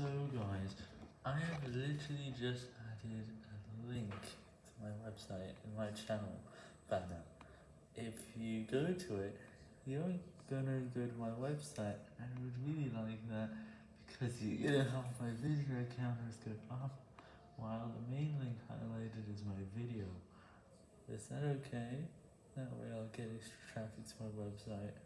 So guys, I have literally just added a link to my website and my channel banner. If you go to it, you're gonna go to my website, and I would really like that, because you're gonna help my visitor counters go up, while the main link highlighted is my video. Is that okay? That way I'll get extra traffic to my website.